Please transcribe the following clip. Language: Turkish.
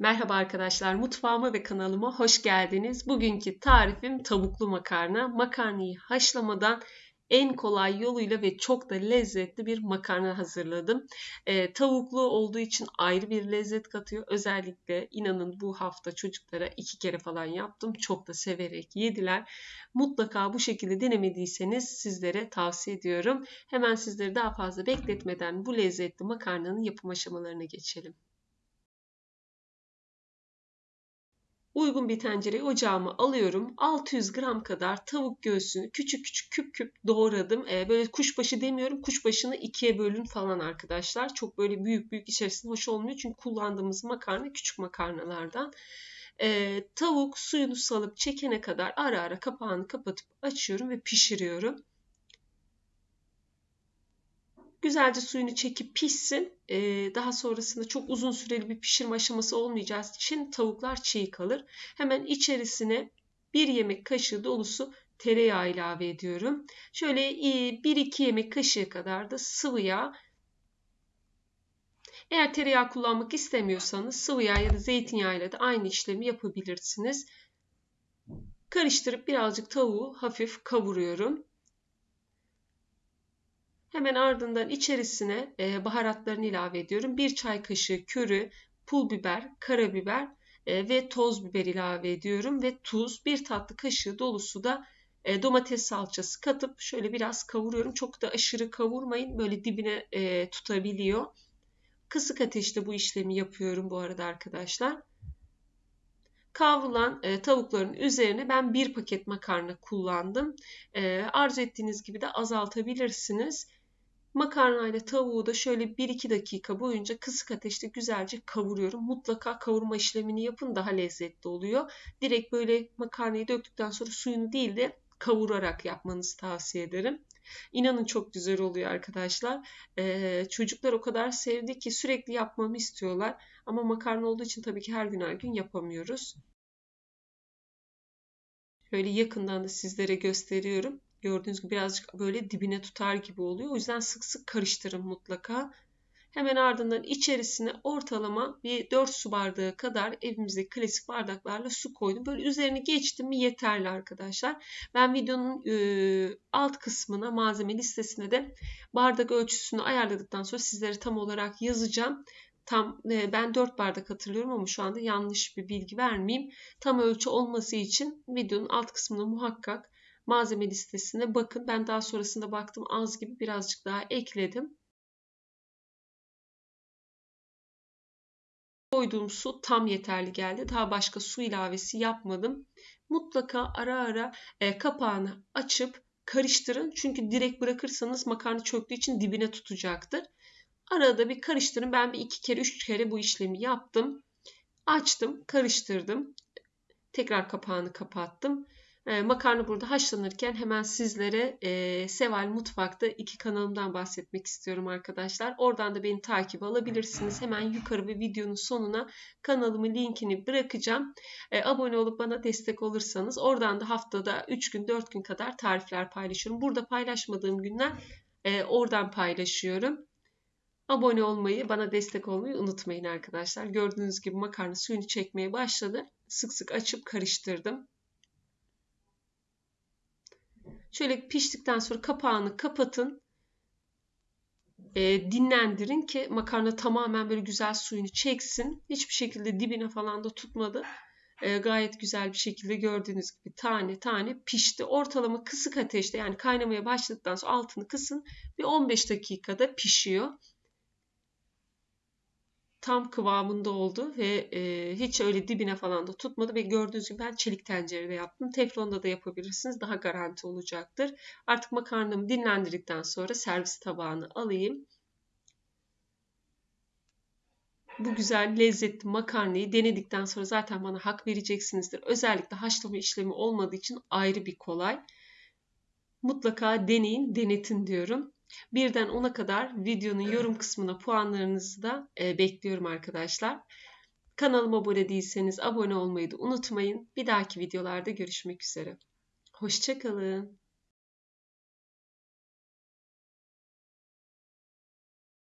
Merhaba arkadaşlar, mutfağıma ve kanalıma hoş geldiniz. Bugünkü tarifim tavuklu makarna. Makarnayı haşlamadan en kolay yoluyla ve çok da lezzetli bir makarna hazırladım. E, tavuklu olduğu için ayrı bir lezzet katıyor. Özellikle inanın bu hafta çocuklara iki kere falan yaptım. Çok da severek yediler. Mutlaka bu şekilde denemediyseniz sizlere tavsiye ediyorum. Hemen sizleri daha fazla bekletmeden bu lezzetli makarnanın yapım aşamalarına geçelim. Uygun bir tencereye ocağıma alıyorum. 600 gram kadar tavuk göğsünü küçük küçük küp küp doğradım. Ee, böyle kuşbaşı demiyorum. Kuşbaşını ikiye bölün falan arkadaşlar. Çok böyle büyük büyük içerisinde hoş olmuyor. Çünkü kullandığımız makarna küçük makarnalardan. Ee, tavuk suyunu salıp çekene kadar ara ara kapağını kapatıp açıyorum ve pişiriyorum. Güzelce suyunu çekip pişsin. Ee, daha sonrasında çok uzun süreli bir pişirme aşaması olmayacağı için tavuklar çiğ kalır. Hemen içerisine bir yemek kaşığı dolusu tereyağı ilave ediyorum. Şöyle 1-2 yemek kaşığı kadar da sıvı yağ eğer tereyağı kullanmak istemiyorsanız sıvı yağ ya da zeytinyağı ile de aynı işlemi yapabilirsiniz. Karıştırıp birazcık tavuğu hafif kavuruyorum. Hemen ardından içerisine e, baharatlarını ilave ediyorum. Bir çay kaşığı körü, pul biber, karabiber e, ve toz biber ilave ediyorum. Ve tuz, bir tatlı kaşığı dolusu da e, domates salçası katıp şöyle biraz kavuruyorum. Çok da aşırı kavurmayın. Böyle dibine tutabiliyor. Kısık ateşte bu işlemi yapıyorum bu arada arkadaşlar. Kavrulan e, tavukların üzerine ben bir paket makarna kullandım. E, arzu ettiğiniz gibi de azaltabilirsiniz. Makarna ile tavuğu da şöyle 1-2 dakika boyunca kısık ateşte güzelce kavuruyorum. Mutlaka kavurma işlemini yapın daha lezzetli oluyor. Direkt böyle makarnayı döktükten sonra suyunu değil de kavurarak yapmanızı tavsiye ederim. İnanın çok güzel oluyor arkadaşlar. Ee, çocuklar o kadar sevdi ki sürekli yapmamı istiyorlar. Ama makarna olduğu için tabii ki her gün her gün yapamıyoruz. Şöyle yakından da sizlere gösteriyorum. Gördüğünüz gibi birazcık böyle dibine tutar gibi oluyor. O yüzden sık sık karıştırın mutlaka. Hemen ardından içerisine ortalama bir 4 su bardağı kadar evimizdeki klasik bardaklarla su koydum. Böyle üzerini geçtim mi yeterli arkadaşlar. Ben videonun e, alt kısmına malzeme listesine de bardak ölçüsünü ayarladıktan sonra sizlere tam olarak yazacağım. Tam e, ben 4 bardak hatırlıyorum ama şu anda yanlış bir bilgi vermeyeyim. Tam ölçü olması için videonun alt kısmına muhakkak malzeme listesine bakın. Ben daha sonrasında baktım az gibi birazcık daha ekledim. Koyduğum su tam yeterli geldi. Daha başka su ilavesi yapmadım. Mutlaka ara ara e, kapağını açıp karıştırın. Çünkü direkt bırakırsanız makarna çöktüğü için dibine tutacaktır. Arada bir karıştırın. Ben bir iki kere, üç kere bu işlemi yaptım. Açtım, karıştırdım. Tekrar kapağını kapattım. E, makarna burada haşlanırken hemen sizlere e, Seval Mutfak'ta iki kanalımdan bahsetmek istiyorum arkadaşlar. Oradan da beni takip alabilirsiniz. Hemen yukarı bir videonun sonuna kanalımın linkini bırakacağım. E, abone olup bana destek olursanız oradan da haftada 3 gün 4 gün kadar tarifler paylaşıyorum. Burada paylaşmadığım günler e, oradan paylaşıyorum. Abone olmayı, bana destek olmayı unutmayın arkadaşlar. Gördüğünüz gibi makarna suyunu çekmeye başladı. Sık sık açıp karıştırdım. Şöyle piştikten sonra kapağını kapatın. E, dinlendirin ki makarna tamamen böyle güzel suyunu çeksin. Hiçbir şekilde dibine falan da tutmadı. E, gayet güzel bir şekilde gördüğünüz gibi tane tane pişti. Ortalama kısık ateşte yani kaynamaya başladıktan sonra altını kısın. Bir 15 dakikada pişiyor tam kıvamında oldu ve e, hiç öyle dibine falan da tutmadı ve gördüğünüz gibi ben çelik tencerede yaptım. Teflonda da yapabilirsiniz. Daha garanti olacaktır. Artık makarnamı dinlendirdikten sonra servis tabağını alayım. Bu güzel lezzetli makarnayı denedikten sonra zaten bana hak vereceksinizdir. Özellikle haşlama işlemi olmadığı için ayrı bir kolay. Mutlaka deneyin, denetin diyorum. Birden 10'a kadar videonun yorum kısmına puanlarınızı da e, bekliyorum arkadaşlar. Kanalıma abone değilseniz abone olmayı da unutmayın. Bir dahaki videolarda görüşmek üzere. Hoşçakalın.